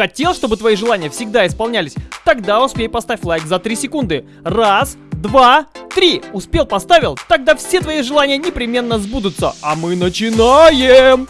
Хотел, чтобы твои желания всегда исполнялись? Тогда успей поставь лайк за 3 секунды. Раз, два, три. Успел, поставил? Тогда все твои желания непременно сбудутся. А мы начинаем!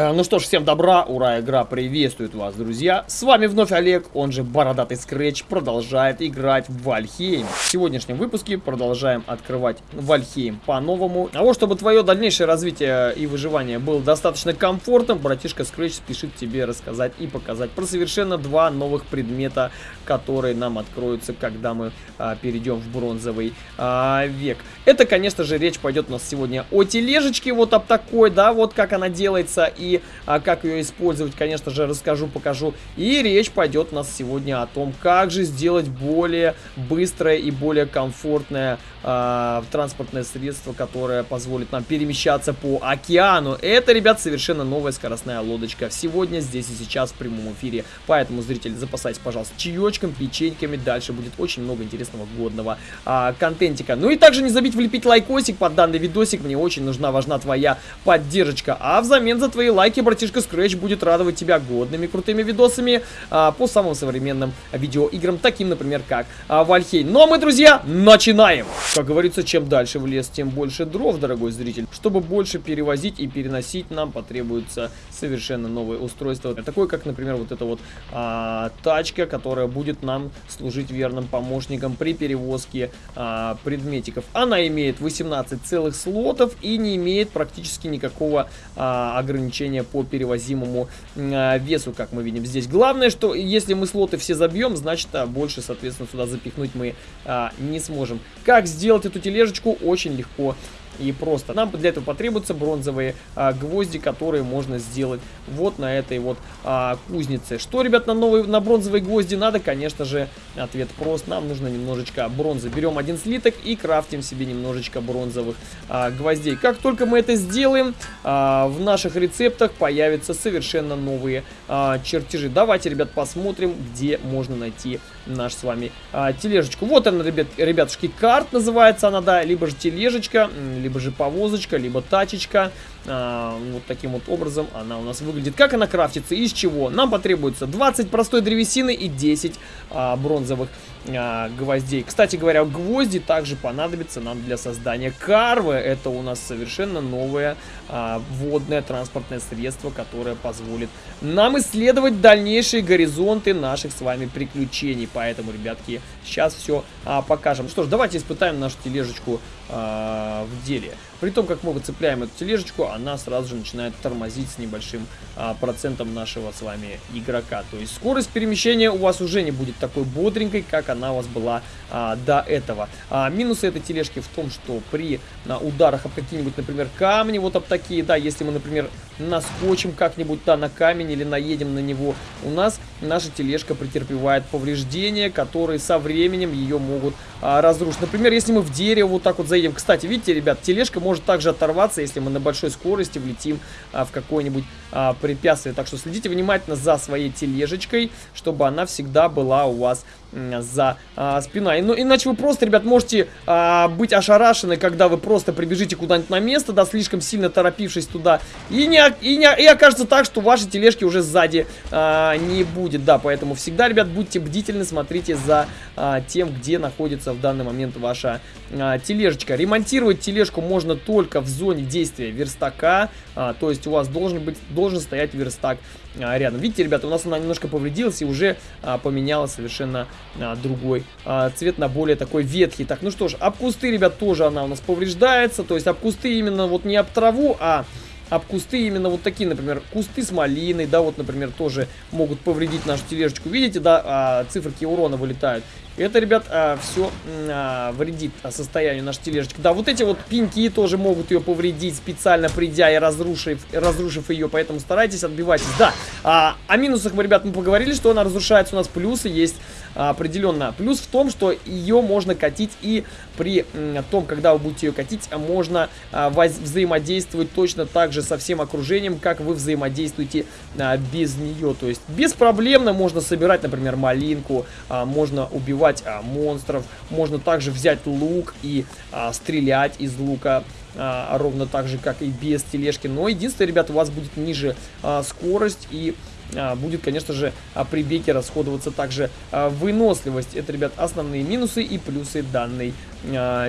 Ну что ж, всем добра, ура, игра приветствует вас, друзья. С вами вновь Олег, он же Бородатый Скретч, продолжает играть в Valheim. В сегодняшнем выпуске продолжаем открывать Valheim по-новому. А вот, чтобы твое дальнейшее развитие и выживание было достаточно комфортным, братишка Скретч спешит тебе рассказать и показать про совершенно два новых предмета, которые нам откроются, когда мы а, перейдем в бронзовый а, век. Это, конечно же, речь пойдет у нас сегодня о тележечке, вот об такой, да, вот как она делается и а, как ее использовать, конечно же, расскажу, покажу. И речь пойдет у нас сегодня о том, как же сделать более быстрое и более комфортное а, транспортное средство, которое позволит нам перемещаться по океану. Это, ребят, совершенно новая скоростная лодочка. Сегодня, здесь и сейчас в прямом эфире. Поэтому, зрители, запасайтесь, пожалуйста, чаечком, печеньками. Дальше будет очень много интересного, годного а, контентика. Ну и также не забудь влепить лайкосик под данный видосик. Мне очень нужна, важна твоя поддержка. А взамен за твои лайки, братишка Scratch будет радовать тебя годными крутыми видосами а, по самым современным видеоиграм, таким, например, как Вальхей. Ну а мы, друзья, начинаем! Как говорится, чем дальше в лес, тем больше дров, дорогой зритель. Чтобы больше перевозить и переносить, нам потребуется совершенно новое устройство. Такое, как, например, вот эта вот а, тачка, которая будет нам служить верным помощником при перевозке а, предметиков. Она имеет 18 целых слотов и не имеет практически никакого а, ограничения по перевозимому а, весу, как мы видим здесь. Главное, что если мы слоты все забьем, значит, а, больше, соответственно, сюда запихнуть мы а, не сможем. Как сделать эту тележечку очень легко и просто. Нам для этого потребуются бронзовые а, гвозди, которые можно сделать вот на этой вот а, кузнице. Что, ребят, на, новые, на бронзовые гвозди надо? Конечно же, ответ прост. Нам нужно немножечко бронзы. Берем один слиток и крафтим себе немножечко бронзовых а, гвоздей. Как только мы это сделаем, а, в наших рецептах появятся совершенно новые а, чертежи. Давайте, ребят, посмотрим, где можно найти наш с вами а, тележечку. Вот она, ребят, ребятушки, карт называется она, да, либо же тележечка, либо же повозочка, либо тачечка. А, вот таким вот образом она у нас выглядит. Как она крафтится, из чего? Нам потребуется 20 простой древесины и 10 а, бронзовых а, гвоздей. Кстати говоря, гвозди также понадобятся нам для создания карвы. Это у нас совершенно новое а, водное транспортное средство, которое позволит нам исследовать дальнейшие горизонты наших с вами приключений. Поэтому, ребятки, сейчас все а, покажем. Что ж, давайте испытаем нашу тележечку а, в деле. При том, как мы выцепляем эту тележечку, она сразу же начинает тормозить с небольшим а, процентом нашего с вами игрока. То есть скорость перемещения у вас уже не будет такой бодренькой, как она у вас была а, до этого. А, минусы этой тележки в том, что при а, ударах об какие-нибудь, например, камни, вот об такие, да, если мы, например, наскочим как-нибудь, да, на камень или наедем на него, у нас наша тележка претерпевает повреждения, которые со временем ее могут а, разрушить. Например, если мы в дерево вот так вот заедем. Кстати, видите, ребят, тележка может также оторваться, если мы на большой скорости влетим а, в какое-нибудь а, препятствие. Так что следите внимательно за своей тележечкой, чтобы она всегда была у вас за а, спиной. Ну, иначе вы просто, ребят, можете а, быть ошарашены, когда вы просто прибежите куда-нибудь на место, да, слишком сильно торопившись туда, и, не, и, не, и окажется так, что вашей тележки уже сзади а, не будет, да, поэтому всегда, ребят, будьте бдительны, смотрите за а, тем, где находится в данный момент ваша а, тележечка. Ремонтировать тележку можно только в зоне действия верстака, а, то есть у вас должен быть, должен стоять верстак а, рядом. Видите, ребята, у нас она немножко повредилась и уже а, поменяла совершенно а, другой а, цвет на более такой ветхий. Так, ну что ж, об кусты, ребят, тоже она у нас повреждается. То есть об кусты именно вот не об траву, а об кусты именно вот такие, например, кусты с малиной, да, вот, например, тоже могут повредить нашу тележечку. Видите, да, а, циферки урона вылетают. Это, ребят, а, все а, вредит состоянию нашей тележечки. Да, вот эти вот пеньки тоже могут ее повредить, специально придя и разрушив, разрушив ее, поэтому старайтесь, отбивайтесь. Да, а, о минусах мы, ребят, мы поговорили, что она разрушается. У нас плюсы есть определенно плюс в том, что ее можно катить и при том, когда вы будете ее катить, можно а, взаимодействовать точно так же со всем окружением, как вы взаимодействуете а, без нее. То есть беспроблемно можно собирать, например, малинку, а, можно убивать монстров, можно также взять лук и стрелять из лука. ровно так же, как и без тележки. Но единственное, ребята, у вас будет ниже скорость и а, будет, конечно же, а, при беге расходоваться также а, выносливость. Это, ребят, основные минусы и плюсы данной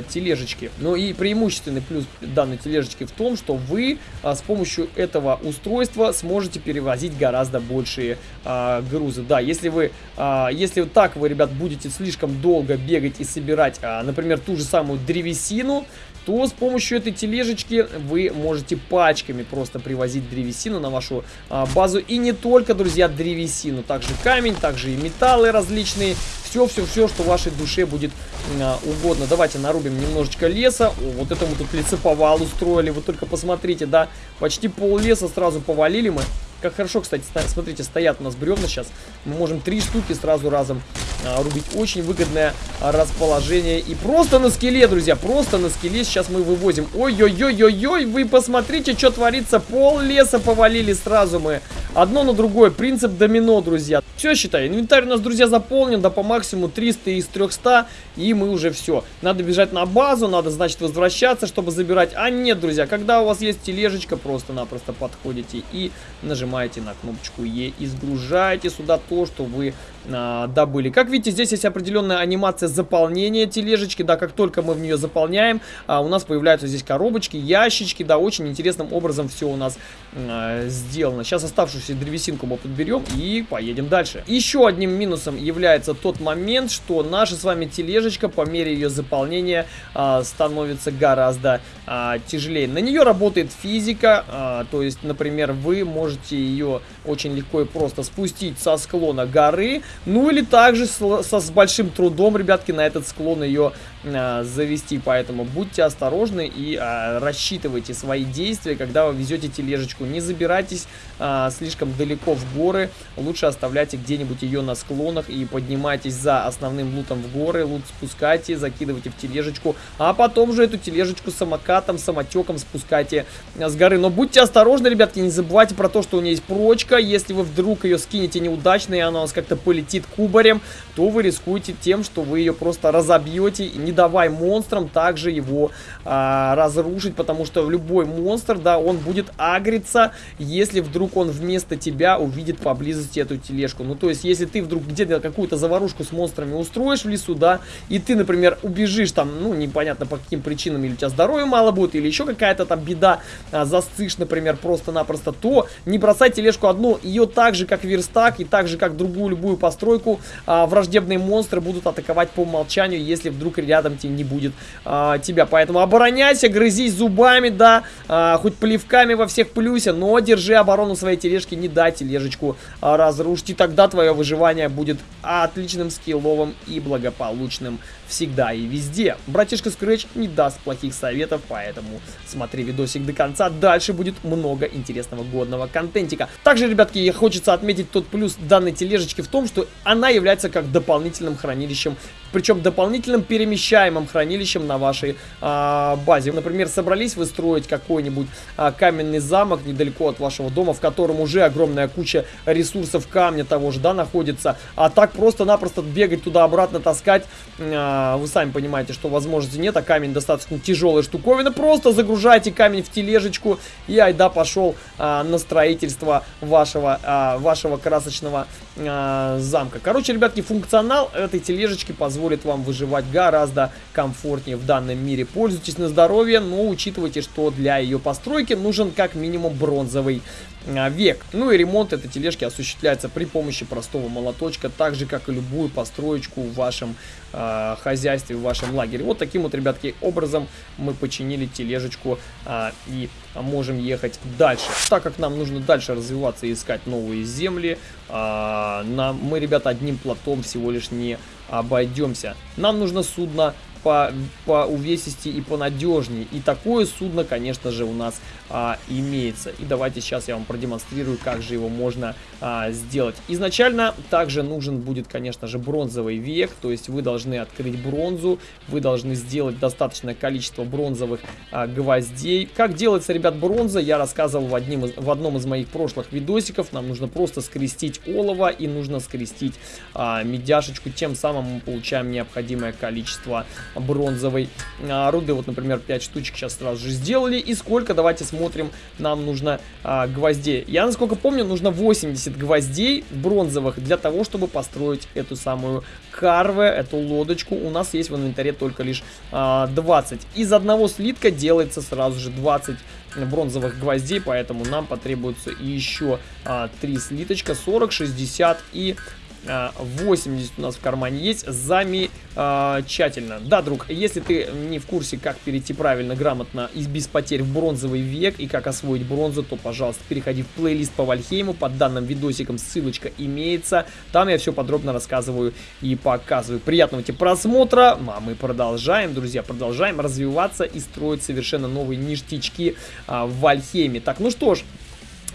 тележечки. Ну и преимущественный плюс данной тележечки в том, что вы с помощью этого устройства сможете перевозить гораздо большие грузы. Да, если вы, если так вы, ребят, будете слишком долго бегать и собирать, например, ту же самую древесину, то с помощью этой тележечки вы можете пачками просто привозить древесину на вашу а, базу. И не только, друзья, древесину, также камень, также и металлы различные. Все-все-все, что вашей душе будет а, угодно. Давайте нарубим немножечко леса. О, вот это мы тут лесоповал устроили. Вы только посмотрите, да, почти пол леса сразу повалили мы. Как хорошо, кстати, смотрите, стоят у нас бревна сейчас. Мы можем три штуки сразу разом рубить. Очень выгодное а, расположение. И просто на скеле, друзья, просто на скеле сейчас мы вывозим. Ой-ой-ой-ой-ой, вы посмотрите, что творится. Пол леса повалили сразу мы. Одно на другое. Принцип домино, друзья. Все, считай, инвентарь у нас, друзья, заполнен, да по максимуму 300 из 300, и мы уже все. Надо бежать на базу, надо, значит, возвращаться, чтобы забирать. А нет, друзья, когда у вас есть тележечка, просто-напросто подходите и нажимаете на кнопочку Е и сгружаете сюда то, что вы а, добыли. Как видите, здесь есть определенная анимация заполнения тележечки, да, как только мы в нее заполняем, а, у нас появляются здесь коробочки, ящички, да, очень интересным образом все у нас а, сделано. Сейчас оставшуюся древесинку мы подберем и поедем дальше. Еще одним минусом является тот момент, что наша с вами тележечка по мере ее заполнения а, становится гораздо а, тяжелее. На нее работает физика, а, то есть, например, вы можете ее очень легко и просто спустить со склона горы, ну или также с, со, с большим трудом, ребятки, на этот склон ее завести. Поэтому будьте осторожны и а, рассчитывайте свои действия, когда вы везете тележечку. Не забирайтесь а, слишком далеко в горы, лучше оставляйте где-нибудь ее на склонах и поднимайтесь за основным лутом в горы, лут спускайте, закидывайте в тележечку, а потом же эту тележечку самокатом, самотеком спускайте с горы. Но будьте осторожны, ребятки, не забывайте про то, что у нее есть прочка, если вы вдруг ее скинете неудачно и она у вас как-то полетит кубарем, то вы рискуете тем, что вы ее просто разобьете, не давай монстрам также его а, разрушить, потому что любой монстр, да, он будет агриться, если вдруг он вместо тебя увидит поблизости эту тележку. Ну, то есть, если ты вдруг где-то какую-то заварушку с монстрами устроишь в лесу, да, и ты, например, убежишь там, ну, непонятно по каким причинам, или у тебя здоровья мало будет, или еще какая-то там беда, а, застышь, например, просто-напросто, то не бросай тележку одну, ее так же, как верстак, и так же, как другую любую постройку, а, враждебные монстры будут атаковать по умолчанию, если вдруг рядом тебе не будет а, тебя. Поэтому обороняйся, грызись зубами, да, а, хоть плевками во всех плюсе, но держи оборону своей тележки, не дай тележечку а, разрушить, и тогда твое выживание будет отличным, скилловым и благополучным всегда и везде. Братишка Scratch не даст плохих советов, поэтому смотри видосик до конца. Дальше будет много интересного годного контентика. Также, ребятки, хочется отметить тот плюс данной тележечки в том, что она является как дополнительным хранилищем причем дополнительным перемещаемым хранилищем на вашей а, базе. Например, собрались вы строить какой-нибудь а, каменный замок недалеко от вашего дома, в котором уже огромная куча ресурсов камня того же, да, находится, а так просто-напросто бегать туда-обратно, таскать, а, вы сами понимаете, что возможности нет, а камень достаточно тяжелая штуковина. Просто загружайте камень в тележечку и айда пошел а, на строительство вашего, а, вашего красочного а, замка. Короче, ребятки, функционал этой тележечки позволит вам выживать гораздо комфортнее в данном мире. Пользуйтесь на здоровье, но учитывайте, что для ее постройки нужен как минимум бронзовый а, век. Ну и ремонт этой тележки осуществляется при помощи простого молоточка, так же, как и любую построечку в вашем э, хозяйстве, в вашем лагере. Вот таким вот, ребятки, образом мы починили тележечку э, и можем ехать дальше. Так как нам нужно дальше развиваться и искать новые земли, э, нам, мы, ребята, одним платом всего лишь не обойдемся. Нам нужно судно по, по увесистее и понадежнее. И такое судно, конечно же, у нас а, имеется. И давайте сейчас я вам продемонстрирую, как же его можно а, сделать. Изначально также нужен будет, конечно же, бронзовый век, то есть вы должны открыть бронзу, вы должны сделать достаточное количество бронзовых а, гвоздей. Как делается, ребят, бронза, я рассказывал в, одним из, в одном из моих прошлых видосиков. Нам нужно просто скрестить олово и нужно скрестить а, медяшечку, тем самым мы получаем необходимое количество бронзовой а, руды. Вот, например, 5 штучек сейчас сразу же сделали. И сколько, давайте смотрим, нам нужно а, гвоздей. Я, насколько помню, нужно 80 гвоздей бронзовых для того, чтобы построить эту самую карве, эту лодочку. У нас есть в инвентаре только лишь а, 20. Из одного слитка делается сразу же 20 бронзовых гвоздей, поэтому нам потребуется еще а, 3 слиточка, 40, 60 и 80 у нас в кармане есть. Замечательно. Да, друг, если ты не в курсе, как перейти правильно, грамотно и без потерь в бронзовый век и как освоить бронзу, то, пожалуйста, переходи в плейлист по Вальхейму. Под данным видосиком ссылочка имеется. Там я все подробно рассказываю и показываю. Приятного тебе просмотра. А мы продолжаем, друзья, продолжаем развиваться и строить совершенно новые ништячки а, в Вальхейме. Так, ну что ж,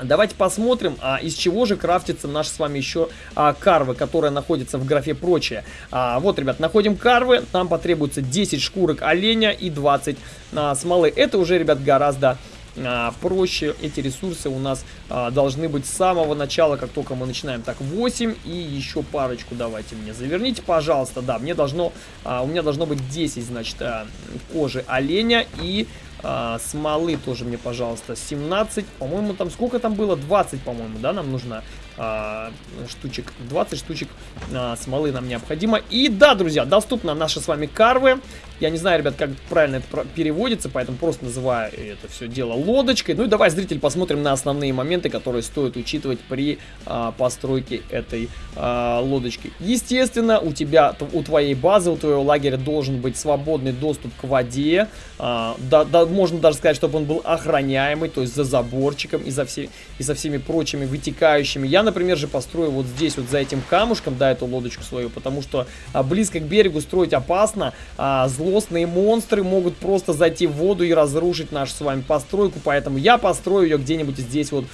Давайте посмотрим, а, из чего же крафтится наш с вами еще а, карвы, которая находится в графе прочее. А, вот, ребят, находим карвы, нам потребуется 10 шкурок оленя и 20 а, смолы. Это уже, ребят, гораздо а, проще. Эти ресурсы у нас а, должны быть с самого начала, как только мы начинаем. Так, 8 и еще парочку давайте мне заверните, пожалуйста. Да, мне должно, а, у меня должно быть 10, значит, а, кожи оленя и а, смолы тоже мне, пожалуйста, 17. По-моему, там сколько там было? 20, по-моему, да, нам нужно а, штучек. 20 штучек а, смолы нам необходимо. И да, друзья, доступна наши с вами карвы. Я не знаю, ребят, как правильно это переводится, поэтому просто называю это все дело лодочкой. Ну и давай, зритель, посмотрим на основные моменты, которые стоит учитывать при а, постройке этой а, лодочки. Естественно, у тебя, у твоей базы, у твоего лагеря должен быть свободный доступ к воде. А, да, да, можно даже сказать, чтобы он был охраняемый, то есть за заборчиком и за, все, и за всеми прочими вытекающими. Я, например, же построю вот здесь, вот за этим камушком, да, эту лодочку свою, потому что а, близко к берегу строить опасно, а, злостные монстры могут просто зайти в воду и разрушить нашу с вами постройку, поэтому я построю ее где-нибудь здесь вот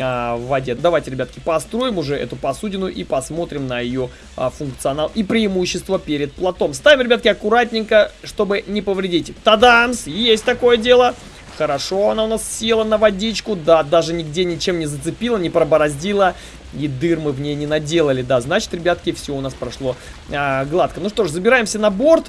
а, в воде. Давайте, ребятки, построим уже эту посудину и посмотрим на ее а, функционал и преимущество перед плотом. Ставим, ребятки, аккуратненько, чтобы не повредить. Тадамс! Есть такое дело! Хорошо, она у нас села на водичку. Да, даже нигде ничем не зацепила, не пробороздила. И дыр мы в ней не наделали. Да, значит, ребятки, все у нас прошло а, гладко. Ну что ж, забираемся на борт.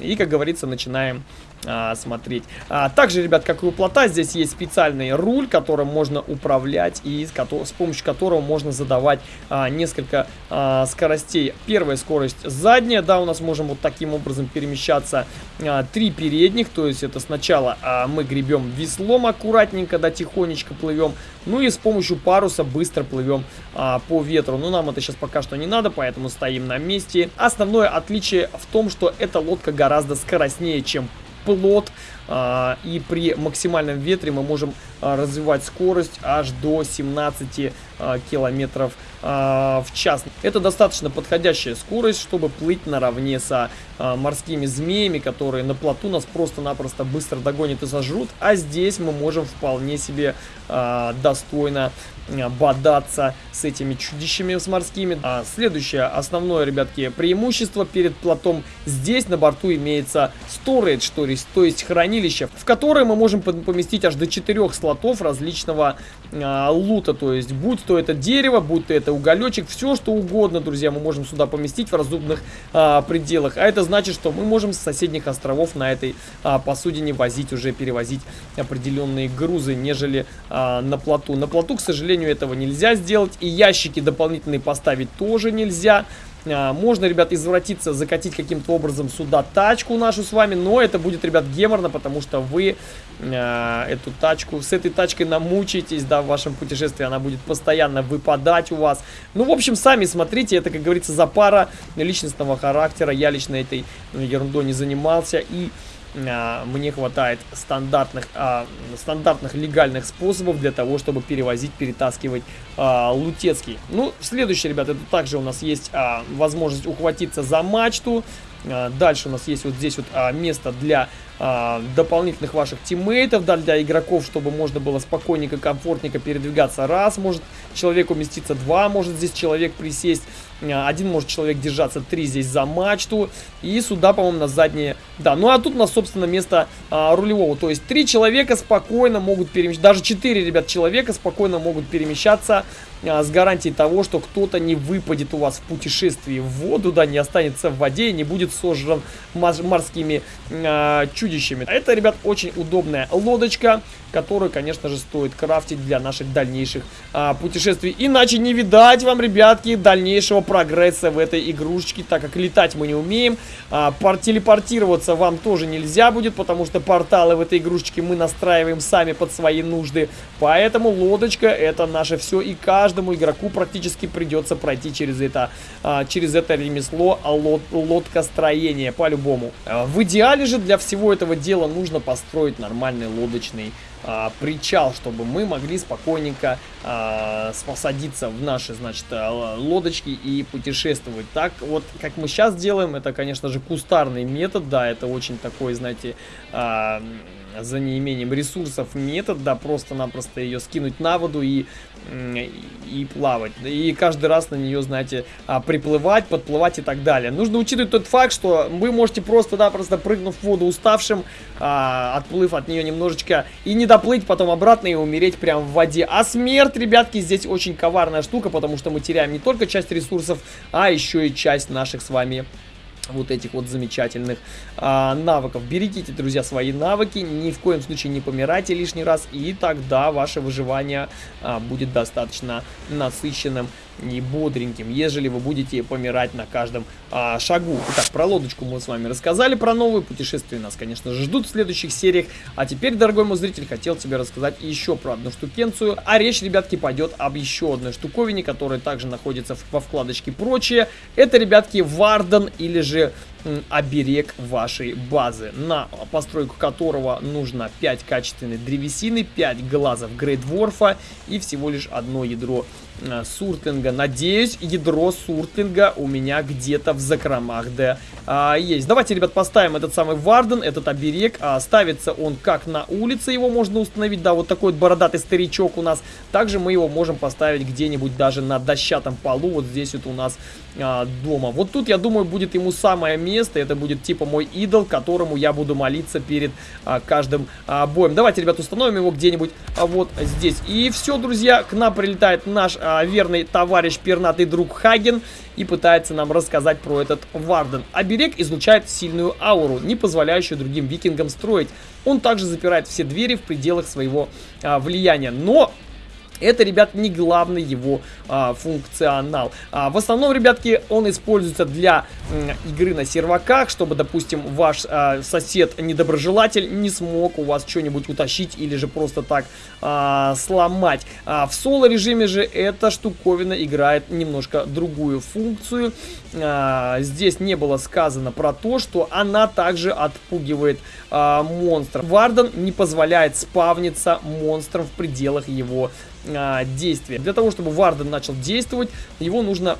И, как говорится, начинаем а, смотреть. А, также, ребят, как и у плота, здесь есть специальный руль, которым можно управлять и с, с помощью которого можно задавать а, несколько а, скоростей. Первая скорость задняя, да, у нас можем вот таким образом перемещаться. А, три передних, то есть это сначала а, мы гребем веслом аккуратненько, да, тихонечко плывем. Ну и с помощью паруса быстро плывем а, по ветру. Но нам это сейчас пока что не надо, поэтому стоим на месте. Основное отличие в том, что эта лодка гораздо скоростнее, чем плот. А, и при максимальном ветре мы можем а, развивать скорость аж до 17 а, километров в час. Это достаточно подходящая скорость, чтобы плыть наравне со морскими змеями, которые на плоту нас просто-напросто быстро догонят и сожрут. А здесь мы можем вполне себе достойно бодаться с этими чудищами с морскими. А следующее основное, ребятки, преимущество перед плотом. Здесь на борту имеется storage, то есть, то есть хранилище, в которое мы можем поместить аж до 4 слотов различного а, лута. То есть, будь то это дерево, будь то это уголечек, все что угодно, друзья, мы можем сюда поместить в разумных а, пределах. А это значит, что мы можем с соседних островов на этой а, посудине возить, уже перевозить определенные грузы, нежели а, на плоту. На плоту, к сожалению, этого нельзя сделать. И ящики дополнительные поставить тоже нельзя. А, можно, ребят, извратиться, закатить каким-то образом сюда тачку нашу с вами, но это будет, ребят, геморно, потому что вы э, эту тачку, с этой тачкой намучаетесь, да, в вашем путешествии, она будет постоянно выпадать у вас. Ну, в общем, сами смотрите, это, как говорится, за пара личностного характера, я лично этой ерундой не занимался, и мне хватает стандартных, а, стандартных легальных способов для того, чтобы перевозить, перетаскивать а, лутецкий. Ну, следующее, ребята, это также у нас есть а, возможность ухватиться за мачту. А, дальше у нас есть вот здесь вот а, место для а, дополнительных ваших тиммейтов, да, для игроков, чтобы можно было спокойненько, комфортненько передвигаться. Раз может человек уместиться, два может здесь человек присесть, а, один может человек держаться, три здесь за мачту. И сюда, по-моему, на заднее... Да, ну а тут у нас, собственно, место а, рулевого. То есть три человека спокойно могут перемещаться, даже четыре, ребят, человека спокойно могут перемещаться а, с гарантией того, что кто-то не выпадет у вас в путешествии в воду, да, не останется в воде и не будет сожран морскими а, чудищами. Это, ребят, очень удобная лодочка, которую, конечно же, стоит крафтить для наших дальнейших а, путешествий. Иначе не видать вам, ребятки, дальнейшего прогресса в этой игрушечке, так как летать мы не умеем. А, телепортироваться вам тоже нельзя будет, потому что порталы в этой игрушечке мы настраиваем сами под свои нужды. Поэтому лодочка это наше все, и каждому игроку практически придется пройти через это, а, через это ремесло лод, лодкостроение, по-любому. А, в идеале же для всего этого дела нужно построить нормальный лодочный а, причал, чтобы мы могли спокойненько а, посадиться в наши, значит, а, лодочки и путешествовать. Так вот, как мы сейчас делаем, это, конечно же, кустарный метод, да, это очень такой, знаете, а, за неимением ресурсов метод, да, просто-напросто ее скинуть на воду и, и плавать. И каждый раз на нее, знаете, а, приплывать, подплывать и так далее. Нужно учитывать тот факт, что вы можете просто-напросто прыгнув в воду уставшим, а, отплыв от нее немножечко, и не доплыть потом обратно и умереть прямо в воде. А смерть, ребятки, здесь очень коварная штука, потому что мы теряем не только часть ресурсов, а еще и часть наших с вами вот этих вот замечательных а, навыков. Берегите, друзья, свои навыки, ни в коем случае не помирайте лишний раз, и тогда ваше выживание а, будет достаточно насыщенным и бодреньким, ежели вы будете помирать на каждом а, шагу. Итак, про лодочку мы с вами рассказали, про новые путешествия нас, конечно же, ждут в следующих сериях. А теперь, дорогой мой зритель, хотел тебе рассказать еще про одну штукенцию. А речь, ребятки, пойдет об еще одной штуковине, которая также находится во вкладочке «Прочее». Это, ребятки, Варден или же оберег вашей базы, на постройку которого нужно 5 качественной древесины, 5 глазов грейдворфа и всего лишь одно ядро суртлинга. Надеюсь, ядро суртлинга у меня где-то в закромах, да, а, есть. Давайте, ребят, поставим этот самый Варден, этот оберег. А, ставится он как на улице, его можно установить, да, вот такой вот бородатый старичок у нас. Также мы его можем поставить где-нибудь даже на дощатом полу, вот здесь вот у нас а, дома. Вот тут, я думаю, будет ему самое место, это будет типа мой идол, которому я буду молиться перед а, каждым а, боем. Давайте, ребят, установим его где-нибудь а, вот здесь. И все, друзья, к нам прилетает наш а, верный товарищ, пернатый друг Хаген и пытается нам рассказать про этот Варден. Оберег излучает сильную ауру, не позволяющую другим викингам строить. Он также запирает все двери в пределах своего а, влияния. Но это, ребят, не главный его а, функционал. А, в основном, ребятки, он используется для м, игры на серваках, чтобы, допустим, ваш а, сосед-недоброжелатель не смог у вас что-нибудь утащить или же просто так а, сломать. А, в соло-режиме же эта штуковина играет немножко другую функцию. А, здесь не было сказано про то, что она также отпугивает а, монстров. Варден не позволяет спавниться монстрам в пределах его а, действия. Для того, чтобы Варден начал действовать, его нужно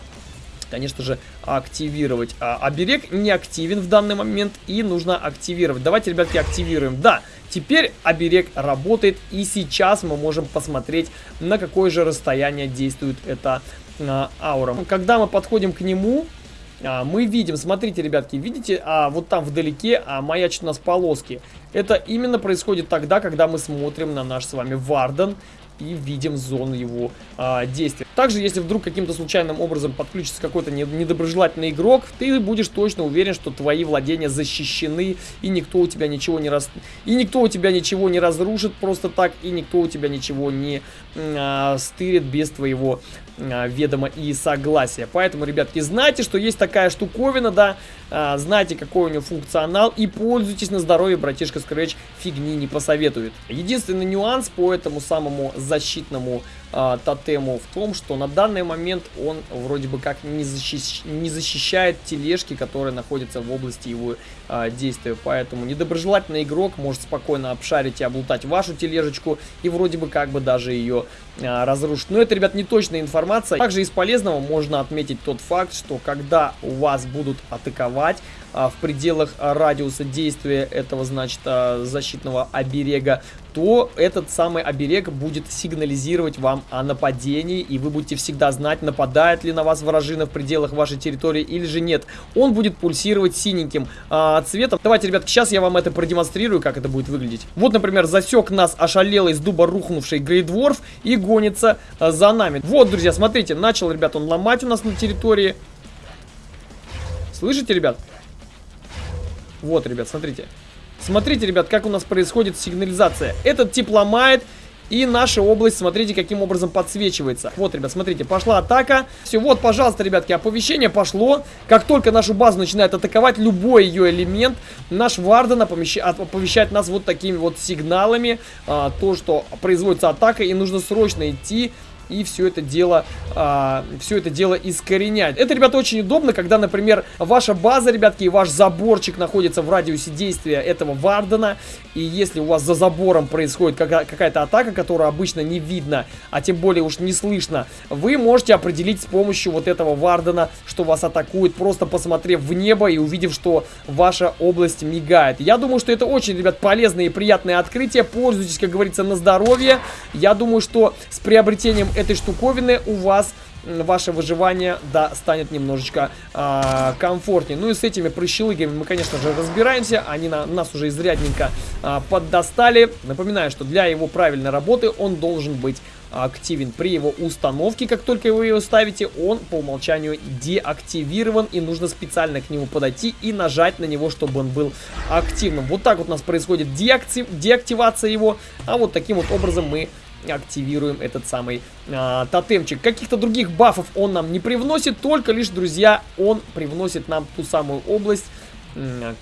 конечно же, активировать. А, оберег не активен в данный момент и нужно активировать. Давайте, ребятки, активируем. Да, теперь оберег работает и сейчас мы можем посмотреть, на какое же расстояние действует эта а, аура. Когда мы подходим к нему, а, мы видим, смотрите, ребятки, видите, а, вот там вдалеке а, маячат у нас полоски. Это именно происходит тогда, когда мы смотрим на наш с вами Варден и видим зону его а, действия. Также, если вдруг каким-то случайным образом подключится какой-то недоброжелательный игрок, ты будешь точно уверен, что твои владения защищены, и никто у тебя ничего не раз... и никто у тебя ничего не разрушит просто так, и никто у тебя ничего не а, стырит без твоего а, ведома и согласия. Поэтому, ребятки, знайте, что есть такая штуковина, да, а, знайте, какой у него функционал, и пользуйтесь на здоровье, братишка Scratch фигни не посоветует. Единственный нюанс по этому самому защитному а, тотему в том, что на данный момент он вроде бы как не, защищ... не защищает тележки, которые находятся в области его а, действия. Поэтому недоброжелательный игрок может спокойно обшарить и облутать вашу тележечку и вроде бы как бы даже ее а, разрушить. Но это, ребят, не точная информация. Также из полезного можно отметить тот факт, что когда у вас будут атаковать, а, в пределах радиуса действия этого, значит, защитного оберега, то этот самый оберег будет сигнализировать вам о нападении, и вы будете всегда знать, нападает ли на вас вражина в пределах вашей территории или же нет. Он будет пульсировать синеньким а, цветом. Давайте, ребят, сейчас я вам это продемонстрирую, как это будет выглядеть. Вот, например, засек нас ошалелый с дуба рухнувший Грейдворф и гонится а, за нами. Вот, друзья, смотрите, начал, ребят, он ломать у нас на территории. Слышите, ребят? Вот, ребят, смотрите. Смотрите, ребят, как у нас происходит сигнализация. Этот тип ломает, и наша область, смотрите, каким образом подсвечивается. Вот, ребят, смотрите, пошла атака. Все, вот, пожалуйста, ребятки, оповещение пошло. Как только нашу базу начинает атаковать любой ее элемент, наш Варден оповещает нас вот такими вот сигналами. А, то, что производится атака, и нужно срочно идти и все это дело, а, все это дело искоренять. Это, ребята, очень удобно, когда, например, ваша база, ребятки, и ваш заборчик находится в радиусе действия этого Вардена, и если у вас за забором происходит какая-то атака, которую обычно не видно, а тем более уж не слышно, вы можете определить с помощью вот этого Вардена, что вас атакует, просто посмотрев в небо и увидев, что ваша область мигает. Я думаю, что это очень, ребят, полезное и приятное открытие. Пользуйтесь, как говорится, на здоровье. Я думаю, что с приобретением этой штуковины у вас ваше выживание, да, станет немножечко э, комфортнее. Ну и с этими прыщелыгами мы, конечно же, разбираемся. Они на, нас уже изрядненько э, поддостали. Напоминаю, что для его правильной работы он должен быть активен. При его установке, как только вы его ставите, он по умолчанию деактивирован. И нужно специально к нему подойти и нажать на него, чтобы он был активным. Вот так вот у нас происходит деактив, деактивация его. А вот таким вот образом мы активируем этот самый а, тотемчик. Каких-то других бафов он нам не привносит, только лишь, друзья, он привносит нам ту самую область,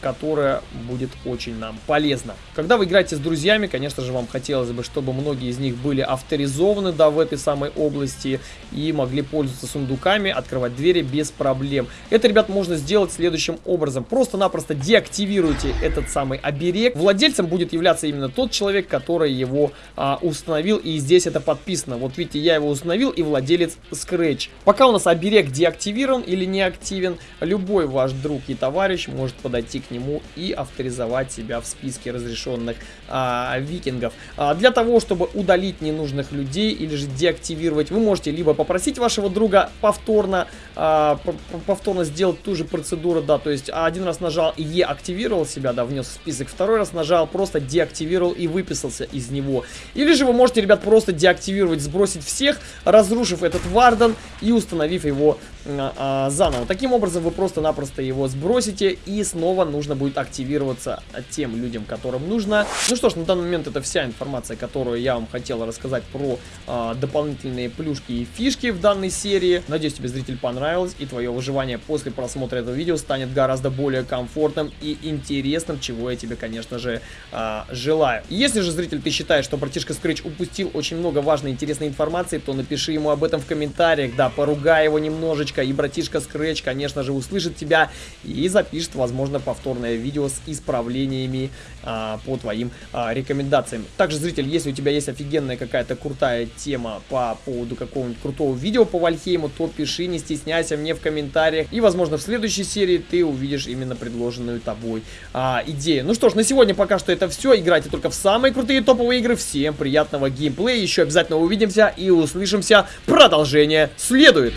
которая будет очень нам полезна. Когда вы играете с друзьями, конечно же, вам хотелось бы, чтобы многие из них были авторизованы, да, в этой самой области и могли пользоваться сундуками, открывать двери без проблем. Это, ребят, можно сделать следующим образом. Просто-напросто деактивируйте этот самый оберег. Владельцем будет являться именно тот человек, который его а, установил, и здесь это подписано. Вот видите, я его установил, и владелец Scratch. Пока у нас оберег деактивирован или не активен, любой ваш друг и товарищ может подойти к нему и авторизовать себя в списке разрешенных а, викингов. А, для того, чтобы удалить ненужных людей или же деактивировать, вы можете либо попросить вашего друга повторно, а, повторно сделать ту же процедуру, да, то есть один раз нажал Е активировал себя, да, внес в список, второй раз нажал, просто деактивировал и выписался из него. Или же вы можете, ребят, просто деактивировать, сбросить всех, разрушив этот варден и установив его а, а, заново. Таким образом, вы просто-напросто его сбросите и снова нужно будет активироваться тем людям, которым нужно. Ну что ж, на данный момент это вся информация, которую я вам хотел рассказать про э, дополнительные плюшки и фишки в данной серии. Надеюсь, тебе, зритель, понравилось, и твое выживание после просмотра этого видео станет гораздо более комфортным и интересным, чего я тебе, конечно же, э, желаю. Если же, зритель, ты считаешь, что братишка Scratch упустил очень много важной и интересной информации, то напиши ему об этом в комментариях, да, поругай его немножечко, и братишка Scratch, конечно же, услышит тебя и запишет, возможно, повторное видео с исправлениями а, по твоим а, рекомендациям. Также, зритель, если у тебя есть офигенная какая-то крутая тема по поводу какого-нибудь крутого видео по Вальхейму, то пиши, не стесняйся мне в комментариях. И, возможно, в следующей серии ты увидишь именно предложенную тобой а, идею. Ну что ж, на сегодня пока что это все. Играйте только в самые крутые топовые игры. Всем приятного геймплея. Еще обязательно увидимся и услышимся. Продолжение следует.